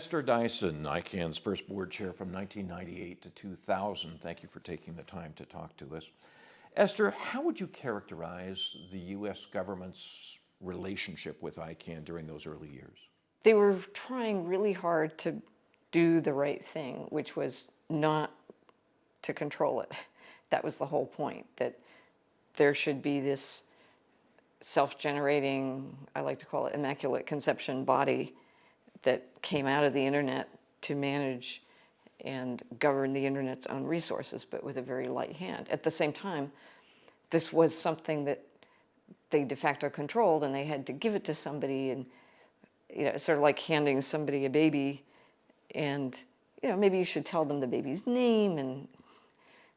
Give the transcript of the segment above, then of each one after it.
Esther Dyson, ICANN's first board chair from 1998 to 2000. Thank you for taking the time to talk to us. Esther, how would you characterize the U.S. government's relationship with ICANN during those early years? They were trying really hard to do the right thing, which was not to control it. That was the whole point, that there should be this self-generating, I like to call it immaculate conception body that came out of the internet to manage and govern the internet's own resources, but with a very light hand. At the same time, this was something that they de facto controlled and they had to give it to somebody and you know, sort of like handing somebody a baby and you know, maybe you should tell them the baby's name and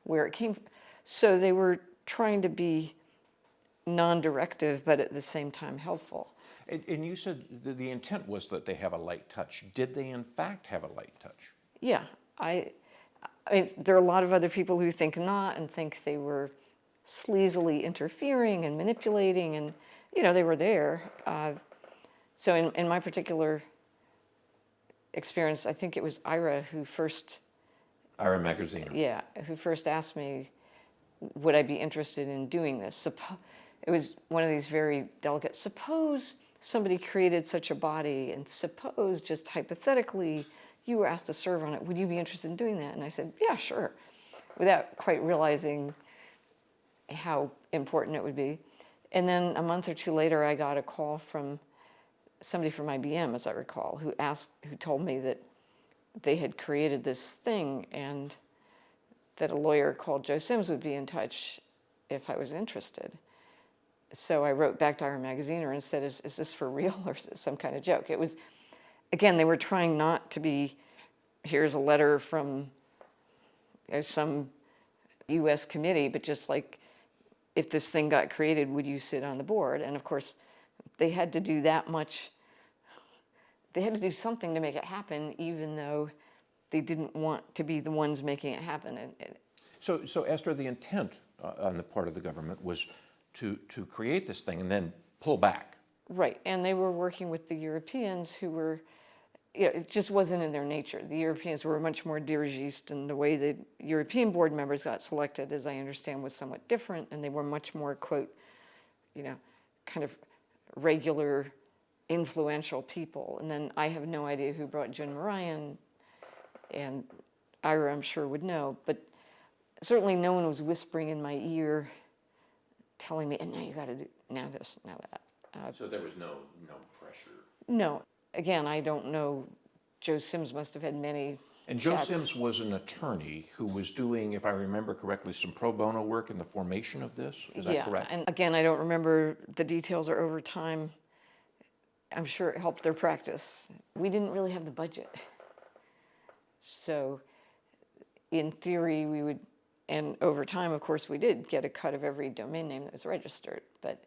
where it came from. So they were trying to be non-directive, but at the same time helpful. And, and you said the, the intent was that they have a light touch. Did they in fact have a light touch? Yeah, I, I mean, there are a lot of other people who think not and think they were sleazily interfering and manipulating and, you know, they were there. Uh, so in, in my particular experience, I think it was Ira who first... Ira Magaziner. Yeah, who first asked me, would I be interested in doing this? Suppo it was one of these very delicate, suppose somebody created such a body and suppose just hypothetically you were asked to serve on it, would you be interested in doing that? And I said, yeah, sure, without quite realizing how important it would be. And then a month or two later, I got a call from somebody from IBM, as I recall, who asked, who told me that they had created this thing and that a lawyer called Joe Sims would be in touch if I was interested. So I wrote back to Ira Magaziner and said, is, is this for real or is this some kind of joke? It was, again, they were trying not to be, here's a letter from you know, some US committee, but just like, if this thing got created, would you sit on the board? And of course, they had to do that much, they had to do something to make it happen, even though they didn't want to be the ones making it happen. And, so, so Esther, the intent uh, on the part of the government was to, to create this thing and then pull back. Right, and they were working with the Europeans who were, you know, it just wasn't in their nature. The Europeans were much more dirigiste and the way the European board members got selected, as I understand, was somewhat different and they were much more, quote, you know, kind of regular, influential people. And then I have no idea who brought Jun Murai and Ira, I'm sure, would know, but certainly no one was whispering in my ear, telling me, and now you got to do now this, now that. Uh, so there was no no pressure. No, again, I don't know. Joe Sims must have had many. And Joe chats. Sims was an attorney who was doing, if I remember correctly, some pro bono work in the formation of this. Is yeah, that correct? and again, I don't remember the details or over time. I'm sure it helped their practice. We didn't really have the budget. So in theory, we would, and over time, of course, we did get a cut of every domain name that was registered. But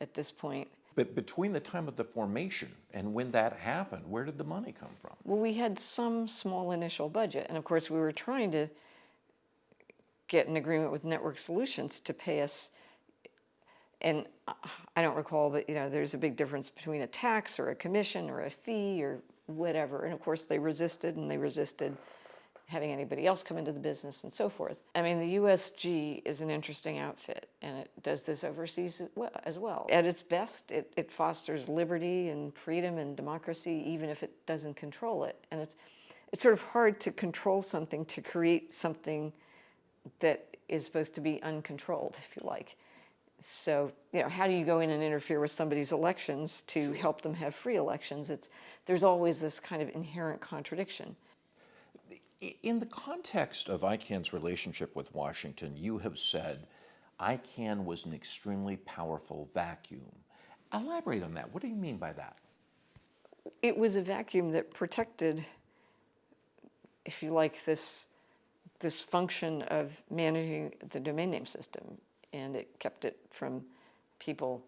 at this point, but between the time of the formation and when that happened, where did the money come from? Well, we had some small initial budget. And of course, we were trying to get an agreement with Network Solutions to pay us. And I don't recall, but you know, there's a big difference between a tax or a commission or a fee or whatever. And of course, they resisted and they resisted having anybody else come into the business and so forth. I mean, the USG is an interesting outfit and it does this overseas as well. At its best, it, it fosters liberty and freedom and democracy, even if it doesn't control it. And it's, it's sort of hard to control something, to create something that is supposed to be uncontrolled, if you like. So, you know, how do you go in and interfere with somebody's elections to help them have free elections? It's, there's always this kind of inherent contradiction. In the context of ICANN's relationship with Washington, you have said ICANN was an extremely powerful vacuum. Elaborate on that. What do you mean by that? It was a vacuum that protected, if you like, this, this function of managing the domain name system, and it kept it from people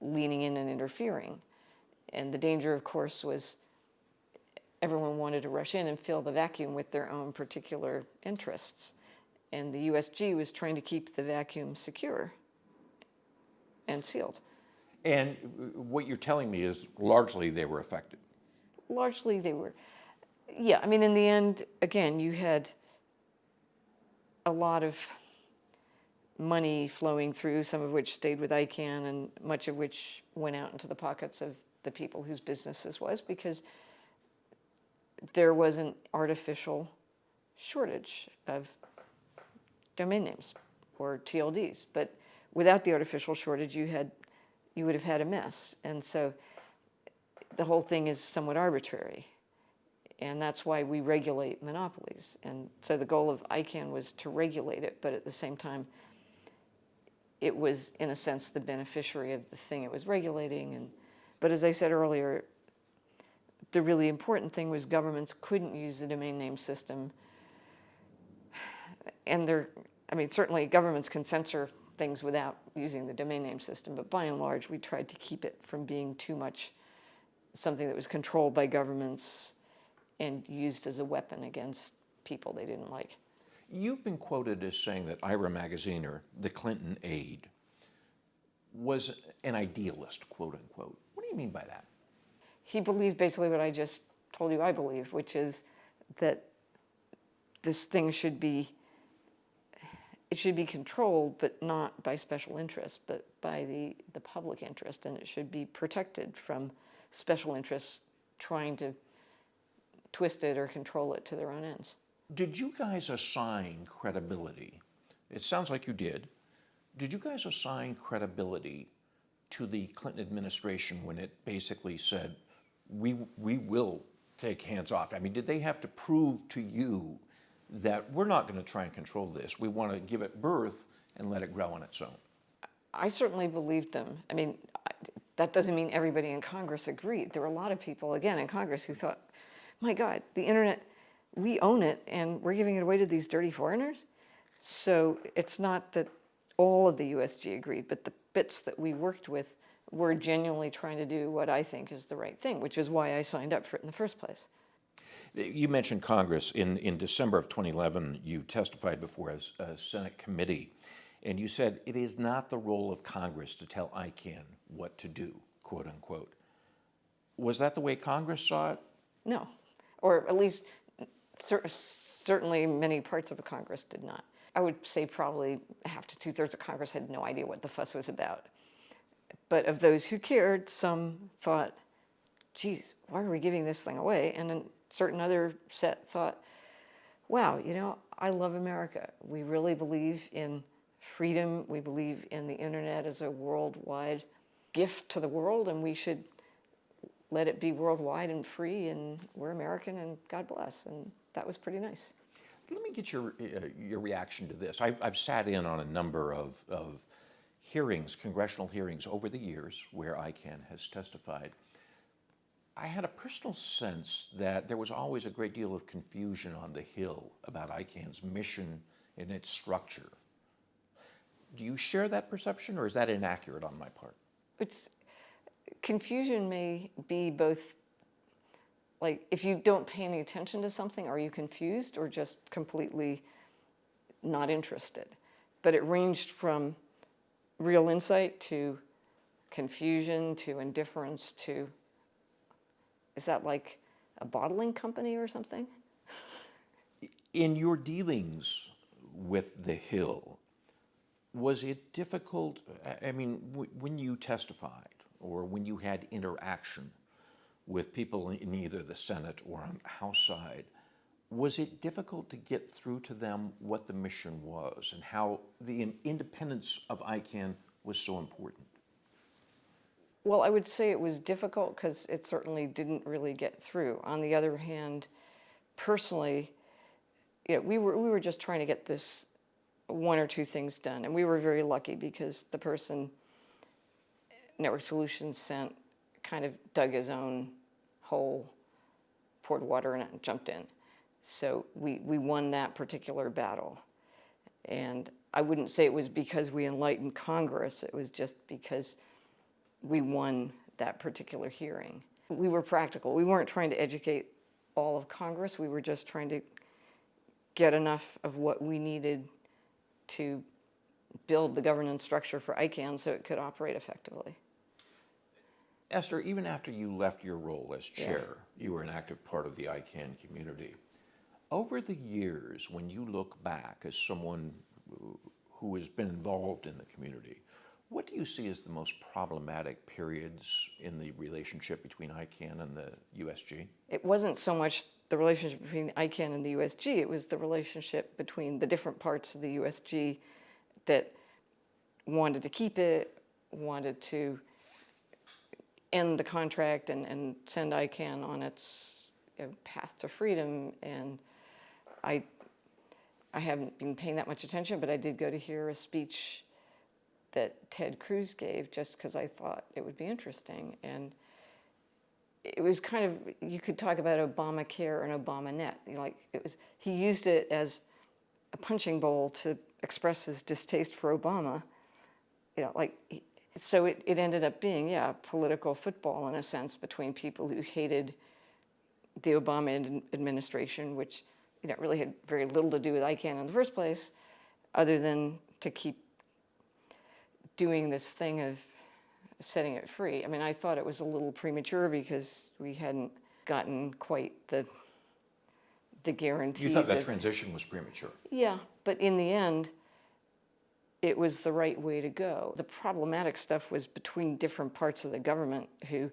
leaning in and interfering. And the danger, of course, was everyone wanted to rush in and fill the vacuum with their own particular interests. And the USG was trying to keep the vacuum secure and sealed. And what you're telling me is largely they were effective. Largely they were. Yeah, I mean, in the end, again, you had a lot of money flowing through, some of which stayed with ICANN and much of which went out into the pockets of the people whose business this was because there was an artificial shortage of domain names or TLDs. But without the artificial shortage, you had you would have had a mess. And so the whole thing is somewhat arbitrary. And that's why we regulate monopolies. And so the goal of ICANN was to regulate it, but at the same time, it was, in a sense, the beneficiary of the thing it was regulating. And, but as I said earlier, the really important thing was governments couldn't use the domain name system. And they're, I mean, certainly governments can censor things without using the domain name system, but by and large, we tried to keep it from being too much something that was controlled by governments and used as a weapon against people they didn't like. You've been quoted as saying that Ira Magaziner, the Clinton aide, was an idealist, quote unquote. What do you mean by that? He believed basically what I just told you I believe, which is that this thing should be it should be controlled, but not by special interests, but by the, the public interest, and it should be protected from special interests trying to twist it or control it to their own ends. Did you guys assign credibility? It sounds like you did. Did you guys assign credibility to the Clinton administration when it basically said, we, we will take hands off? I mean, did they have to prove to you that we're not going to try and control this? We want to give it birth and let it grow on its own. I certainly believed them. I mean, that doesn't mean everybody in Congress agreed. There were a lot of people, again, in Congress who thought, my God, the internet, we own it and we're giving it away to these dirty foreigners. So it's not that all of the USG agreed, but the bits that we worked with were genuinely trying to do what I think is the right thing, which is why I signed up for it in the first place. You mentioned Congress. In, in December of 2011, you testified before a, a Senate committee, and you said it is not the role of Congress to tell ICANN what to do, quote unquote. Was that the way Congress saw it? No, or at least cer certainly many parts of Congress did not. I would say probably half to two thirds of Congress had no idea what the fuss was about. But of those who cared, some thought, geez, why are we giving this thing away? And then certain other set thought, wow, you know, I love America. We really believe in freedom. We believe in the internet as a worldwide gift to the world, and we should let it be worldwide and free, and we're American, and God bless. And that was pretty nice. Let me get your, uh, your reaction to this. I've, I've sat in on a number of, of hearings, congressional hearings over the years where ICANN has testified. I had a personal sense that there was always a great deal of confusion on the Hill about ICANN's mission and its structure. Do you share that perception, or is that inaccurate on my part? It's confusion may be both like if you don't pay any attention to something, are you confused or just completely not interested? But it ranged from real insight to confusion to indifference to is that like a bottling company or something? In your dealings with the Hill, was it difficult? I mean, when you testified or when you had interaction with people in either the Senate or on the House side, was it difficult to get through to them what the mission was and how the independence of ICANN was so important? Well, I would say it was difficult because it certainly didn't really get through. On the other hand, personally, yeah, we were we were just trying to get this one or two things done, and we were very lucky because the person Network Solutions sent kind of dug his own hole, poured water in it, and jumped in. So we we won that particular battle, and I wouldn't say it was because we enlightened Congress. It was just because we won that particular hearing. We were practical. We weren't trying to educate all of Congress. We were just trying to get enough of what we needed to build the governance structure for ICANN so it could operate effectively. Esther, even after you left your role as Yeah. chair, you were an active part of the ICANN community. Over the years, when you look back as someone who- has been involved in the community, what do you see as the most problematic periods in the relationship between ICANN and the USG? It wasn't so much the relationship between ICANN and the USG, it was the relationship between the different parts of the USG that wanted to keep it, wanted to end the contract and, and send ICANN on its you know, path to freedom. And I, I haven't been paying that much attention, but I did go to hear a speech that Ted Cruz gave just because I thought it would be interesting. And it was kind of you could talk about Obamacare and ObamaNet. You know, like it was he used it as a punching bowl to express his distaste for Obama. You know, like so it, it ended up being yeah political football in a sense between people who hated the Obama administration, which you know really had very little to do with ICANN in the first place, other than to keep doing this thing of setting it free. I mean, I thought it was a little premature because we hadn't gotten quite the the guarantees. You thought that of- transition was premature. yeah, but in the end, it was the right way to go. The problematic stuff was between different parts of the government who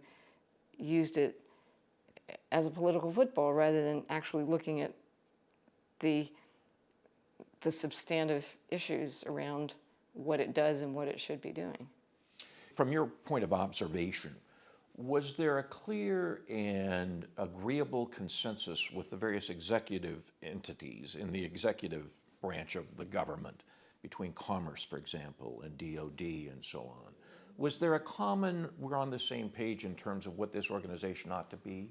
used it as a political football rather than actually looking at the the substantive issues around what it does and what it should be doing. From your point of observation, was there a clear and agreeable consensus with the various executive entities in the executive branch of the government, between Commerce, for example, and DOD and so on? Was there a common, we're on the same page in terms of what this organization ought to be?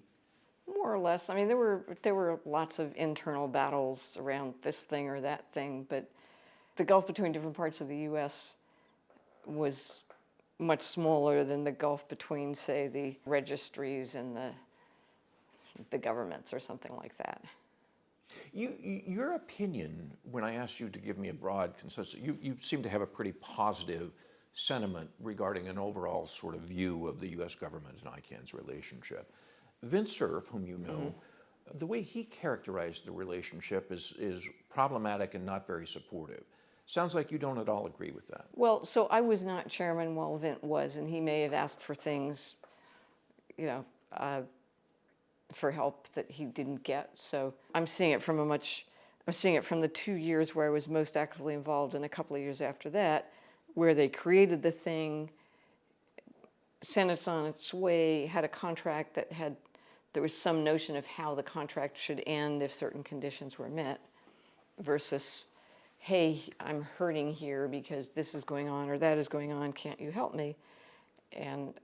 More or less. I mean, there were there were lots of internal battles around this thing or that thing, but the gulf between different parts of the U.S. was much smaller than the gulf between, say, the registries and the the governments or something like that. You, you- your opinion, when I asked you to give me a broad consensus, you, you seem to have a pretty positive sentiment regarding an overall sort of view of the U.S. government and ICANN's relationship. Vint Cerf, whom you know, the way he characterized the relationship is, is problematic and not very supportive. Sounds like you don't at all agree with that. Well, so I was not chairman while Vint was, and he may have asked for things, you know, uh, for help that he didn't get. So I'm seeing it from a much, I'm seeing it from the two years where I was most actively involved, and a couple of years after that, where they created the thing, sent it on its way, had a contract that had, there was some notion of how the contract should end if certain conditions were met, versus hey, I'm hurting here because this is going on or that is going on, can't you help me? And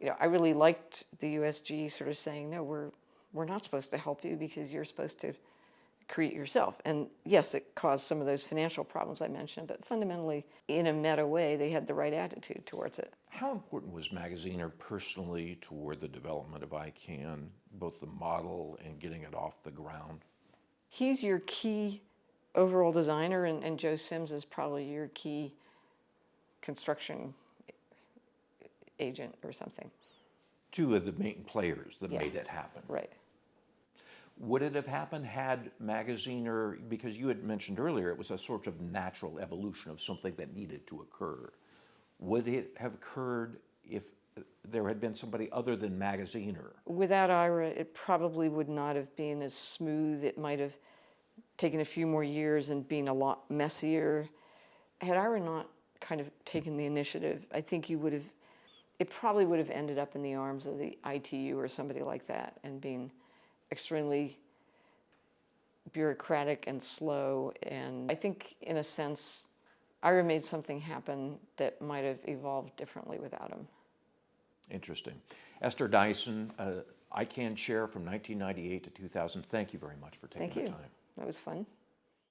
you know, I really liked the USG sort of saying, no, we're we're not supposed to help you because you're supposed to create yourself. And yes, it caused some of those financial problems I mentioned, but fundamentally, in a meta way, they had the right attitude towards it. How important was Magaziner personally toward the development of ICANN, both the model and getting it off the ground? He's your key overall designer, and, and Joe Sims is probably your key construction agent or something. Two of the main players that Yeah. made it happen. Right. Would it have happened had Magaziner, because you had mentioned earlier, it was a sort of natural evolution of something that needed to occur. Would it have occurred if there had been somebody other than Magaziner? Without Ira, it probably would not have been as smooth. It might have taken a few more years and been a lot messier. Had Ira not kind of taken the initiative, I think you would have, it probably would have ended up in the arms of the ITU or somebody like that and being extremely bureaucratic and slow. And I think, in a sense, Ira made something happen that might have evolved differently without him. Interesting. Esther Dyson, uh, ICANN chair from 1998 to 2000, thank you very much for taking Thank the you. time. That was fun.